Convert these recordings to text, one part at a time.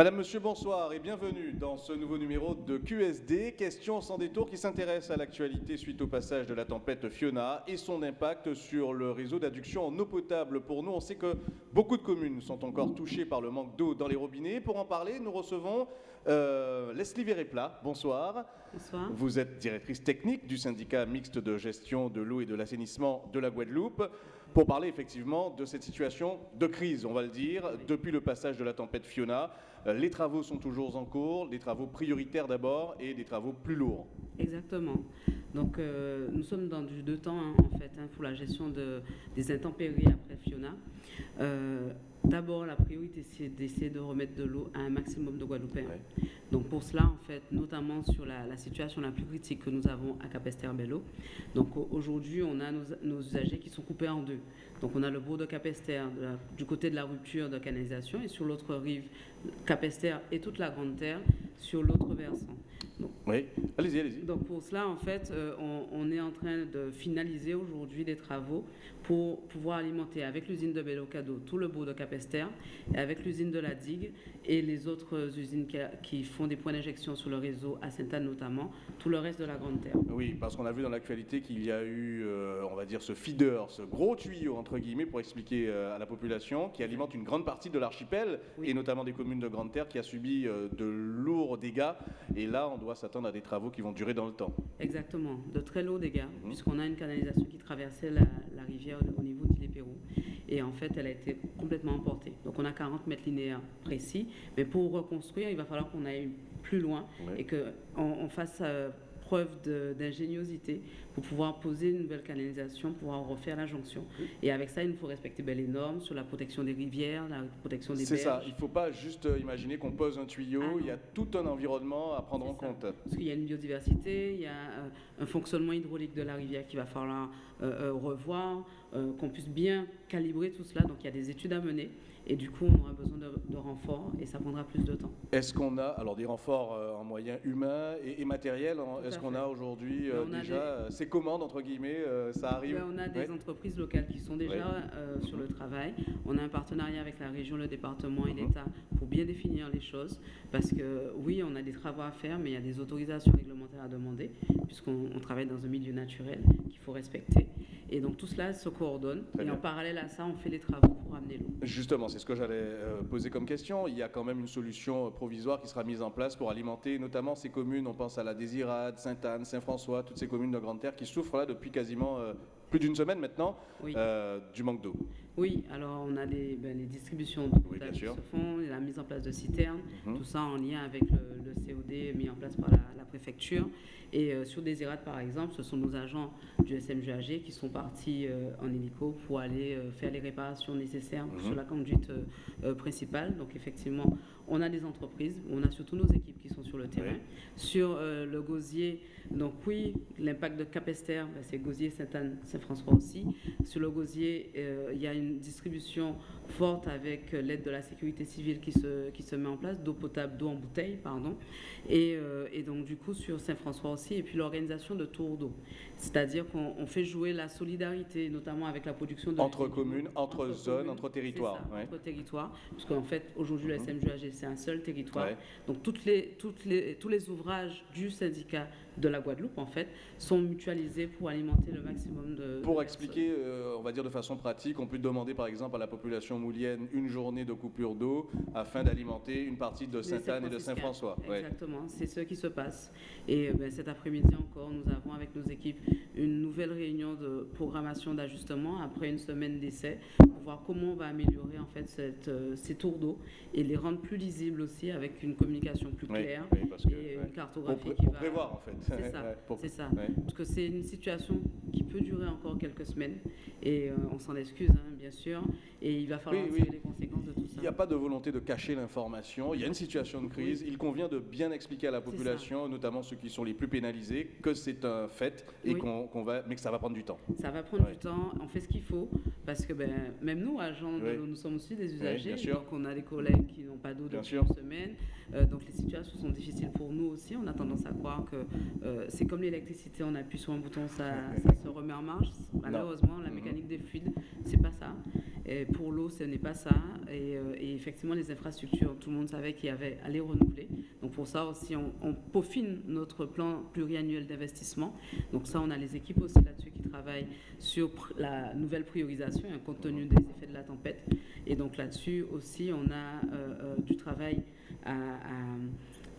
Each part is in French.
Madame, Monsieur, bonsoir et bienvenue dans ce nouveau numéro de QSD, question sans détour qui s'intéresse à l'actualité suite au passage de la tempête Fiona et son impact sur le réseau d'adduction en eau potable. Pour nous, on sait que beaucoup de communes sont encore touchées par le manque d'eau dans les robinets. Pour en parler, nous recevons euh, Leslie Véréplat. Bonsoir. Bonsoir. Vous êtes directrice technique du syndicat mixte de gestion de l'eau et de l'assainissement de la Guadeloupe pour parler effectivement de cette situation de crise, on va le dire, depuis le passage de la tempête Fiona. Euh, les travaux sont toujours en cours, des travaux prioritaires d'abord et des travaux plus lourds. Exactement. Donc euh, nous sommes dans du deux temps hein, en fait hein, pour la gestion de, des intempéries après Fiona. Euh, D'abord, la priorité, c'est d'essayer de remettre de l'eau à un maximum de Guadeloupéens. Donc pour cela, en fait, notamment sur la, situation la plus critique que nous avons à Capester-Bello. Donc aujourd'hui, on a nos, usagers qui sont coupés en deux. Donc on a le bourg de Capester du côté de la rupture de canalisation et sur l'autre rive, Capester et toute la Grande Terre sur l'autre versant. Oui, allez-y, allez-y. Donc pour cela, en fait, euh, on, est en train de finaliser aujourd'hui des travaux pour pouvoir alimenter avec l'usine de Bellocado tout le bourg de Capester, et avec l'usine de la Digue et les autres usines qui, font des points d'injection sur le réseau à Sainte-Anne notamment, tout le reste de la Grande Terre. Oui, parce qu'on a vu dans l'actualité qu'il y a eu, euh, on va dire, ce feeder, ce gros tuyau, entre guillemets, pour expliquer euh, à la population, qui alimente une grande partie de l'archipel, et notamment des communes de Grande Terre, qui a subi de lourds dégâts. Et là, on doit s'attendre à des travaux qui vont durer dans le temps. Exactement, de très lourds dégâts, mhm. puisqu'on a une canalisation qui traversait la, la rivière au niveau d'Île-et-Pérou. Et en fait, elle a été complètement emportée. Donc on a 40 mètres linéaires précis. Mais pour reconstruire, il va falloir qu'on aille plus loin et qu'on on fasse euh, preuve d'ingéniosité pour pouvoir poser une nouvelle canalisation, pouvoir refaire la jonction. Et avec ça, il nous faut respecter ben, les normes sur la protection des rivières, la protection des berges. C'est ça, il ne faut pas juste euh, imaginer qu'on pose un tuyau, ah il y a tout un environnement à prendre en compte. Parce qu'il y a une biodiversité, il y a euh, un fonctionnement hydraulique de la rivière qu'il va falloir revoir, qu'on puisse bien calibrer tout cela. Donc il y a des études à mener. Et du coup, on aura besoin de, renforts et ça prendra plus de temps. Est-ce qu'on a alors des renforts euh, en moyens humains et, matériels Est-ce qu'on a aujourd'hui euh, déjà euh, ces commandes, entre guillemets, ça arrive On a des entreprises locales qui sont déjà sur le travail. On a un partenariat avec la région, le département et mhm. l'État pour bien définir les choses. Parce que oui, on a des travaux à faire, mais il y a des autorisations réglementaires à demander, puisqu'on travaille dans un milieu naturel qu'il faut respecter. Et donc tout cela se coordonne. et en parallèle à ça, on fait les travaux pour amener l'eau. Justement, c'est ce que j'allais euh, poser comme question. Il y a quand même une solution euh, provisoire qui sera mise en place pour alimenter notamment ces communes. On pense à la Désirade, Sainte-Anne, Saint-François, toutes ces communes de Grande Terre qui souffrent là depuis quasiment euh, plus d'une semaine maintenant du manque d'eau. Oui, alors on a les, ben, les distributions d'eau qui se font, la mise en place de citernes, mhm. tout ça en lien avec le, COD mis en place par la, préfecture. Et sur Désirade, par exemple, ce sont nos agents du SMGAG qui sont partis en hélico pour aller faire les réparations nécessaires mhm. sur la conduite euh, principale. Donc effectivement, on a des entreprises, on a surtout nos équipes qui sont sur le terrain. Sur euh, le gosier, donc oui, l'impact de Capester, ben, c'est gosier Sainte-Anne, Saint-François aussi. Sur le gosier, euh, il y a une distribution forte avec l'aide de la sécurité civile qui se, qui se met en place, d'eau potable, d'eau en bouteille, pardon. Et, et, donc du coup sur Saint-François aussi, et puis l'organisation de tours d'eau. C'est-à-dire qu'on fait jouer la solidarité, notamment avec la production de... Entre communes, entre, zones, entre territoires. Entre territoires, parce qu'en fait, aujourd'hui, le mhm. C'est un seul territoire. Donc, toutes les, toutes les, tous les ouvrages du syndicat de la Guadeloupe, en fait, sont mutualisés pour alimenter le maximum de... Pour expliquer, euh, on va dire de façon pratique, on peut demander, par exemple, à la population moulienne une journée de coupure d'eau afin d'alimenter une partie de Sainte-Anne et de Saint-François. Exactement, c'est ce qui se passe. Et euh, ben, cet après-midi encore, nous avons avec nos équipes une nouvelle réunion de programmation d'ajustement après une semaine d'essai pour voir comment on va améliorer en fait cette, euh, ces tours d'eau et les rendre plus lisibles aussi avec une communication plus claire et une cartographie qui va... prévoir en fait. C'est ça, c'est ça. Parce que c'est une situation qui peut durer encore quelques semaines. Et euh, on s'en excuse hein, bien sûr. Et il va falloir oui, les conséquences de tout ça. Il n'y a pas de volonté de cacher l'information, il y a une situation de crise, il convient de bien expliquer à la population, notamment ceux qui sont les plus pénalisés, que c'est un fait et qu'on va, mais que ça va prendre du temps. Ça va prendre du temps, on fait ce qu'il faut parce que ben, même nous, agents de l'eau, nous sommes aussi des usagers, donc on a des collègues qui n'ont pas d'eau depuis une semaine, euh, donc les situations sont difficiles pour nous aussi, on a tendance à croire que euh, c'est comme l'électricité, on appuie sur un bouton, ça, ça, se remet en marche. Malheureusement, la mécanique des fluides, c'est pas ça. Et pour l'eau, ce n'est pas ça. Et, effectivement, les infrastructures, tout le monde savait qu'il y avait à les renouveler. Donc pour ça aussi, on, on peaufine notre plan pluriannuel d'investissement. Donc ça, on a les équipes aussi là-dessus qui travaillent sur la nouvelle priorisation, compte tenu des effets de la tempête. Et donc là-dessus aussi, on a du travail à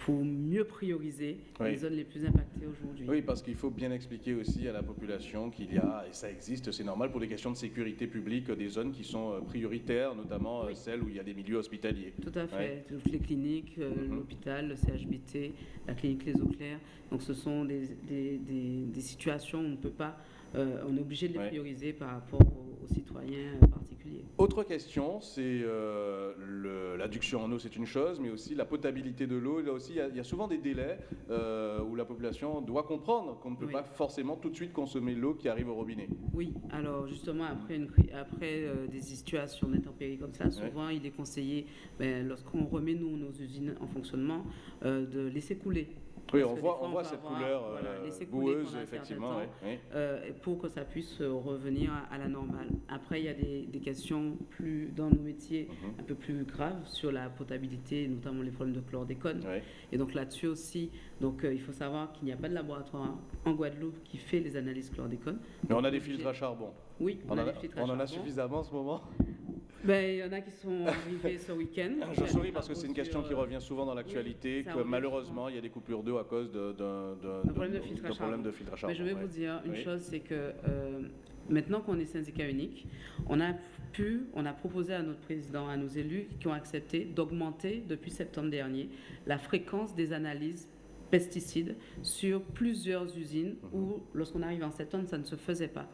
pour mieux prioriser les zones les plus impactées aujourd'hui. Oui, parce qu'il faut bien expliquer aussi à la population qu'il y a, et ça existe, c'est normal pour des questions de sécurité publique, des zones qui sont euh, prioritaires, notamment euh, celles où il y a des milieux hospitaliers. Tout à fait, toutes les cliniques, euh, mhm. l'hôpital, le CHBT, la clinique Les Eaux Claires. Donc ce sont des, des, des, situations où on ne peut pas, on est obligé de les prioriser par rapport aux, aux citoyens particuliers. Autre question, c'est euh, l'adduction en eau, c'est une chose, mais aussi la potabilité de l'eau. Là aussi, il y, a souvent des délais euh, où la population doit comprendre qu'on ne peut pas forcément tout de suite consommer l'eau qui arrive au robinet. Oui, alors justement, après, une, après euh, des situations d'intempéries comme ça, souvent il est conseillé, ben, lorsqu'on remet nous nos usines en fonctionnement, de laisser couler oui, on voit, on voit cette couleur euh, boueuse, effectivement. Euh, pour que ça puisse euh, revenir à, la normale. Après, il y a des, questions plus dans nos métiers mhm. un peu plus graves sur la potabilité, notamment les problèmes de chlordécone. Et donc là-dessus aussi, donc, il faut savoir qu'il n'y a pas de laboratoire en Guadeloupe qui fait les analyses chlordécone. Mais on a des filtres à charbon. Oui, on, a, on en a suffisamment en ce moment ben, il y en a qui sont arrivés ce week-end. Je souris parce que c'est une question qui revient souvent dans l'actualité, que malheureusement, il y a des coupures d'eau à cause d'un problème, de filtre à charbon. Mais je vais vous dire une chose, c'est que euh, maintenant qu'on est syndicat unique, on a pu, on a proposé à notre président, à nos élus qui ont accepté d'augmenter depuis septembre dernier la fréquence des analyses pesticides sur plusieurs usines mhm. où, lorsqu'on arrive en septembre, ça ne se faisait pas.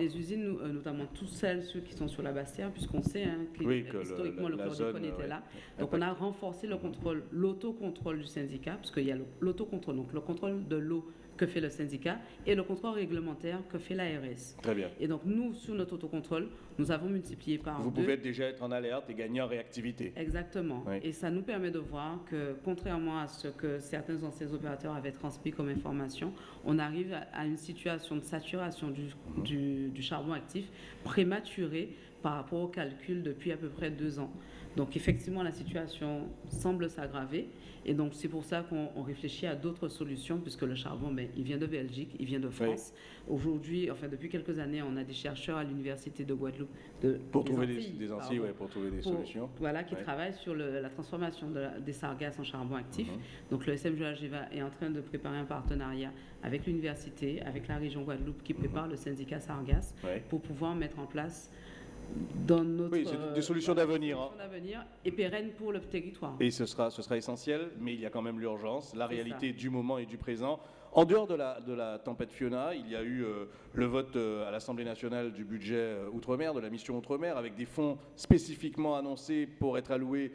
Les usines, euh, notamment toutes celles ceux qui sont sur la Bastille, puisqu'on sait hein, que, historiquement le, chlordécone était là. Donc on a renforcé le contrôle, l'autocontrôle du syndicat, parce qu'il y a l'autocontrôle, donc le contrôle de l'eau que fait le syndicat et le contrôle réglementaire que fait l'ARS. Très bien. Et donc nous, sur notre autocontrôle, nous avons multiplié par Vous pouvez déjà être en alerte et gagner en réactivité. Exactement. Et ça nous permet de voir que, contrairement à ce que certains anciens opérateurs avaient transmis comme information, on arrive à une situation de saturation du, du, du charbon actif prématurée par rapport au calcul depuis à peu près deux ans. Donc effectivement, la situation semble s'aggraver. Et donc, c'est pour ça qu'on réfléchit à d'autres solutions, puisque le charbon, ben, il vient de Belgique, il vient de France. Aujourd'hui, enfin, depuis quelques années, on a des chercheurs à l'Université de Guadeloupe. De, pour, trouver des, Antilles, pour trouver des solutions. Voilà, qui travaillent sur la transformation des sargasses en charbon actif. Mhm. Donc, le SMGHGVA est en train de préparer un partenariat avec l'université, avec la région Guadeloupe, qui prépare le syndicat sargasse, pour pouvoir mettre en place dans notre, oui, c'est des solutions d'avenir. Hein. d'avenir et pérennes pour le territoire. Et ce sera, ce sera essentiel, mais il y a quand même l'urgence, la réalité du moment et du présent. En dehors de la, de la tempête Fiona, il y a eu euh, le vote euh, à l'Assemblée nationale du budget euh, Outre-mer, de la mission Outre-mer, avec des fonds spécifiquement annoncés pour être alloués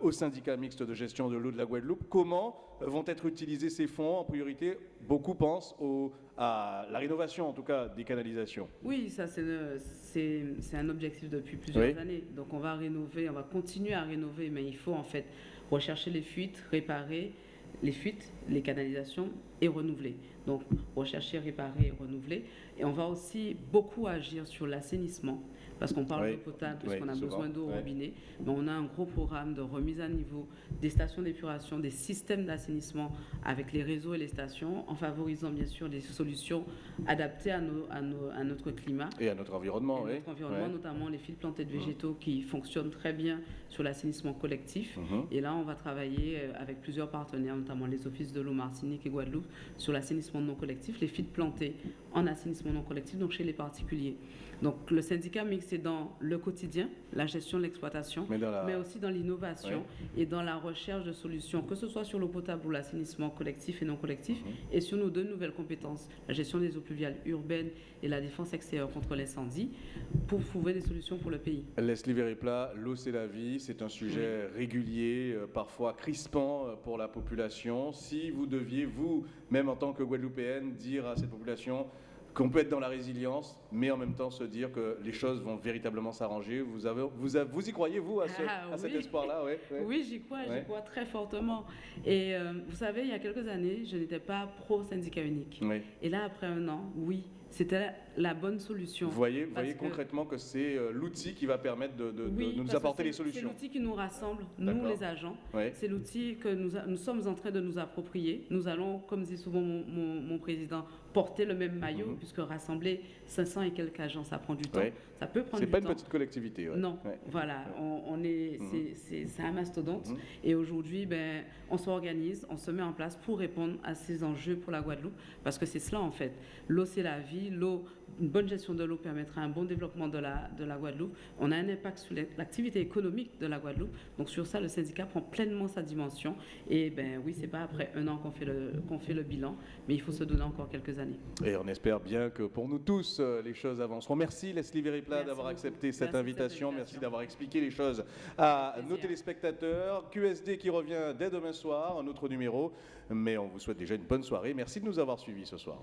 au syndicat mixte de gestion de l'eau de la Guadeloupe. Comment vont être utilisés ces fonds En priorité, beaucoup pensent au, à la rénovation, en tout cas, des canalisations. Oui, ça c'est un objectif depuis plusieurs années. Donc on va rénover, on va continuer à rénover, mais il faut en fait rechercher les fuites, réparer les fuites, les canalisations et renouveler. Donc, rechercher, réparer et renouveler. Et on va aussi beaucoup agir sur l'assainissement, parce qu'on parle d'eau potable, puisqu'on a besoin d'eau au robinet. Mais on a un gros programme de remise à niveau des stations d'épuration, des systèmes d'assainissement avec les réseaux et les stations, en favorisant bien sûr des solutions adaptées à, nos, à, notre climat. Et à notre environnement, et Notre environnement, notamment les fils plantés de végétaux qui fonctionnent très bien sur l'assainissement collectif. Mhm. Et là, on va travailler euh, avec plusieurs partenaires, notamment les offices de l'eau Martinique et Guadeloupe, sur l'assainissement non collectif, les fils plantés en assainissement non collectif, donc chez les particuliers. Donc le syndicat mixte est dans le quotidien, la gestion de l'exploitation, mais, aussi dans l'innovation et dans la recherche de solutions, que ce soit sur l'eau potable ou l'assainissement collectif et non collectif, mhm. et sur nos deux nouvelles compétences, la gestion des eaux pluviales urbaines et la défense extérieure contre l'incendie, pour trouver des solutions pour le pays. Leslie Veripla, l'eau c'est la vie, c'est un sujet régulier, euh, parfois crispant euh, pour la population. Si vous deviez, vous, même en tant que Guadeloupéenne, dire à cette population, qu'on peut être dans la résilience, mais en même temps se dire que les choses vont véritablement s'arranger. Vous, avez, vous, vous y croyez, vous, à, ah cet espoir-là Oui, j'y crois, j'y crois très fortement. Et euh, vous savez, il y a quelques années, je n'étais pas pro-syndicat unique. Et là, après un an, oui, c'était la bonne solution. Vous voyez, voyez concrètement que c'est euh, l'outil qui va permettre de, nous apporter les solutions. C'est l'outil qui nous rassemble, nous les agents. C'est l'outil que nous, nous, sommes en train de nous approprier. Nous allons, comme dit souvent mon, président, porter le même maillot, mhm. puisque rassembler 500 et quelques agents, ça prend du temps. Ça peut prendre du temps. C'est pas une petite collectivité. Non, voilà, on, est, mhm. c'est un mastodonte. Mhm. Et aujourd'hui, ben, on s'organise, on se met en place pour répondre à ces enjeux pour la Guadeloupe, parce que c'est cela en fait. L'eau, c'est la vie. L'eau, une bonne gestion de l'eau permettra un bon développement de la, de la Guadeloupe. On a un impact sur l'activité économique de la Guadeloupe. Donc sur ça, le syndicat prend pleinement sa dimension. Et ben oui, c'est pas après un an qu'on fait, le, qu'on fait le bilan, mais il faut se donner encore quelques années. Et on espère bien que pour nous tous, euh, les choses avanceront. Merci Leslie D'avoir accepté cette invitation. Merci d'avoir expliqué les choses à nos téléspectateurs. QSD qui revient dès demain soir, un autre numéro. Mais on vous souhaite déjà une bonne soirée. Merci de nous avoir suivis ce soir.